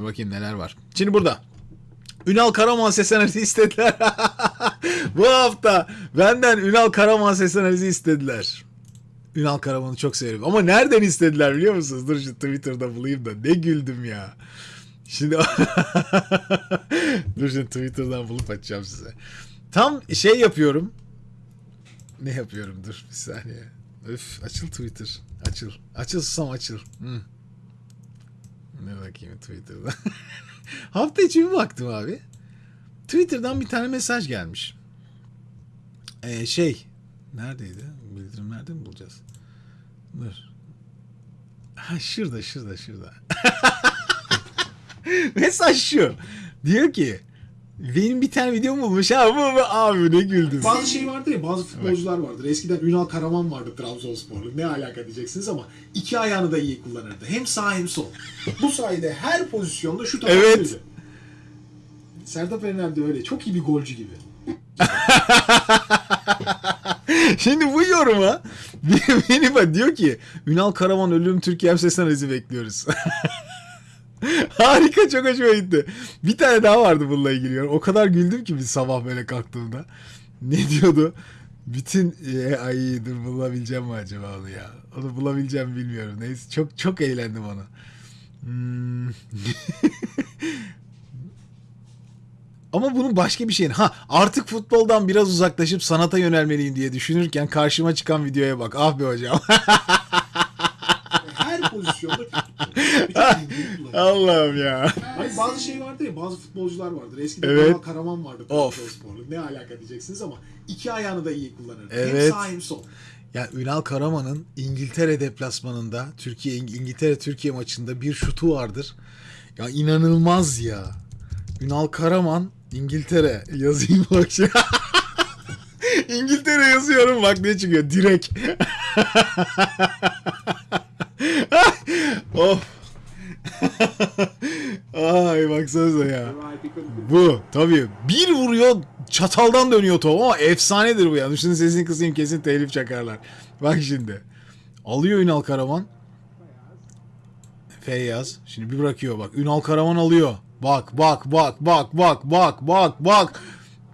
Bakayım neler var. Şimdi burada. Ünal Karaman ses analizi istediler. Bu hafta benden Ünal Karaman ses analizi istediler. Ünal Karaman'ı çok severim. Ama nereden istediler biliyor musunuz? Dur şu Twitter'da bulayım da. Ne güldüm ya. Şimdi dur şimdi Twitter'dan bulup açacağım size. Tam şey yapıyorum. Ne yapıyorum? Dur bir saniye. Öf açıl Twitter. Açıl. Açıl susam açıl. Hı. Ne bakayım Twitter'da. Hafta içi bir baktım abi. Twitter'dan bir tane mesaj gelmiş. Ee, şey. Neredeydi? Bildirim nerede mi bulacağız? Dur. Ha şurada şurada şurada. mesaj şu. Diyor ki benim bir tane videom bulmuş ha bu abi ne güldüm. Bazı şey vardır ya bazı futbolcular vardır. Eskiden Ünal Karaman vardı Trabzonsporlu. Ne alaka diyeceksiniz ama iki ayağını da iyi kullanırdı. Hem sağ hem sol. Bu sayede her pozisyonda şut Evet. atabilirdi. Serdar Erener de öyle. Çok iyi bir golcü gibi. Şimdi bu yoruma beni bak diyor ki Ünal Karaman ölüm Türkiye ses analizi bekliyoruz. Harika çok hoşuma gitti. Bir tane daha vardı bununla ilgili. O kadar güldüm ki bir sabah böyle kalktığımda. Ne diyordu? Bütün e, ay dur bulabileceğim mi acaba onu ya? Onu bulabileceğim mi bilmiyorum. Neyse çok çok eğlendim onu. Hmm. Ama bunun başka bir şeyin. Ha artık futboldan biraz uzaklaşıp sanata yönelmeliyim diye düşünürken karşıma çıkan videoya bak. Ah be hocam. Her pozisyonda Allah'ım ya. Hayır, bazı şey vardır ya bazı futbolcular vardır. Eskiden Evet. Karaman vardı Of. Trabzonsporlu. Ne alaka diyeceksiniz ama iki ayağını da iyi kullanırdı. Evet. Hem sağ hem sol. Ya Ünal Karaman'ın İngiltere deplasmanında Türkiye İngiltere Türkiye maçında bir şutu vardır. Ya inanılmaz ya. Ünal Karaman İngiltere yazayım bak. İngiltere yazıyorum bak ne çıkıyor direkt. of. Ay baksanıza ya. Bu tabii. Bir vuruyor çataldan dönüyor top ama efsanedir bu ya. Şunun sesini kısayım kesin telif çakarlar. Bak şimdi. Alıyor Ünal Karaman. Feyyaz. Şimdi bir bırakıyor bak. Ünal Karaman alıyor. Bak bak bak bak bak bak bak bak.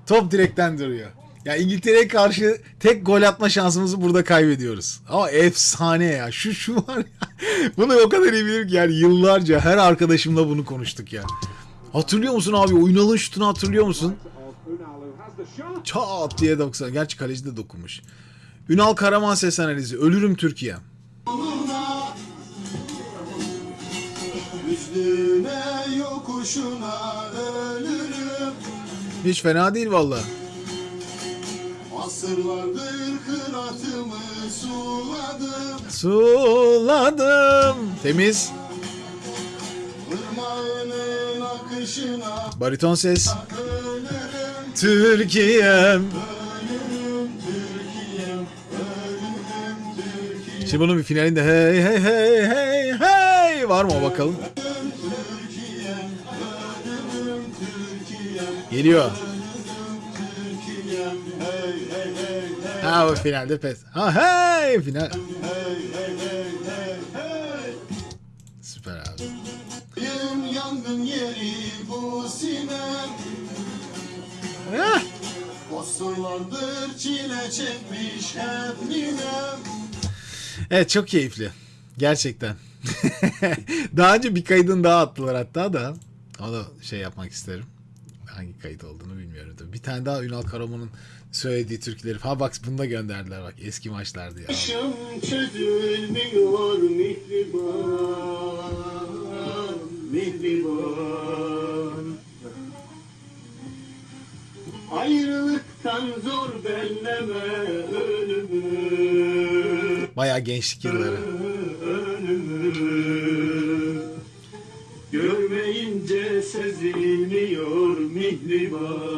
Top direkten duruyor. Ya İngiltere'ye karşı tek gol atma şansımızı burada kaybediyoruz. Ama efsane ya. Şu şu var ya. Bunu o kadar iyi bilirim ki yani yıllarca her arkadaşımla bunu konuştuk ya. Hatırlıyor musun abi? O Ünal'ın şutunu hatırlıyor musun? Çat diye 90. Gerçi kaleci de dokunmuş. Ünal Karaman ses analizi. Ölürüm Türkiye. Hiç fena değil valla. Asırlardır kıratımı suladım Suladım. Temiz. Bariton ses. Türkiye'm. Şimdi bunun bir finalinde hey hey hey hey hey var mı bakalım. Geliyor. Ha o finalde pes. Ha hey final. Süper abi. Benim yangın yeri bu sinem Heh. Asırlardır çile çekmiş hep ninem Evet çok keyifli. Gerçekten. daha önce bir kaydın daha attılar hatta da. Onu şey yapmak isterim. Hangi kayıt olduğunu bilmiyorum da. Bir tane daha Ünal Karaman'ın söylediği türküleri. Ha bak bunu da gönderdiler bak. Eski maçlardı ya. Yaşım çözülmüyor mihriban Mihriban. Ayrılıktan zor belleme ölümü Bayağı gençlik yılları. Görmeyince sezilmiyor mihriban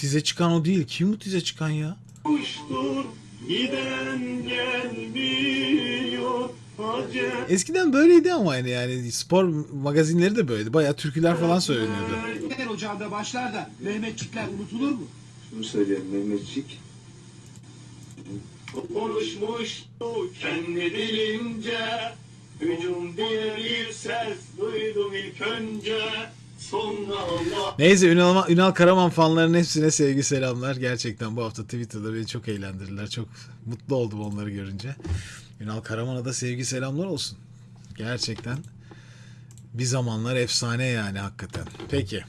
tize çıkan o değil. Kim bu tize çıkan ya? Boştur giden gelmiyor Eskiden böyleydi ama yani yani spor magazinleri de böyleydi. Bayağı türküler falan söyleniyordu. Neler ocağında başlar da Mehmetçikler unutulur mu? Şunu söyleyeyim Mehmetçik. Konuşmuştu kendi dilince Hücum diye bir ses duydum ilk önce Neyse Ünal, Ünal Karaman fanlarının hepsine sevgi selamlar. Gerçekten bu hafta Twitter'da beni çok eğlendirdiler. Çok mutlu oldum onları görünce. Ünal Karaman'a da sevgi selamlar olsun. Gerçekten bir zamanlar efsane yani hakikaten. Peki.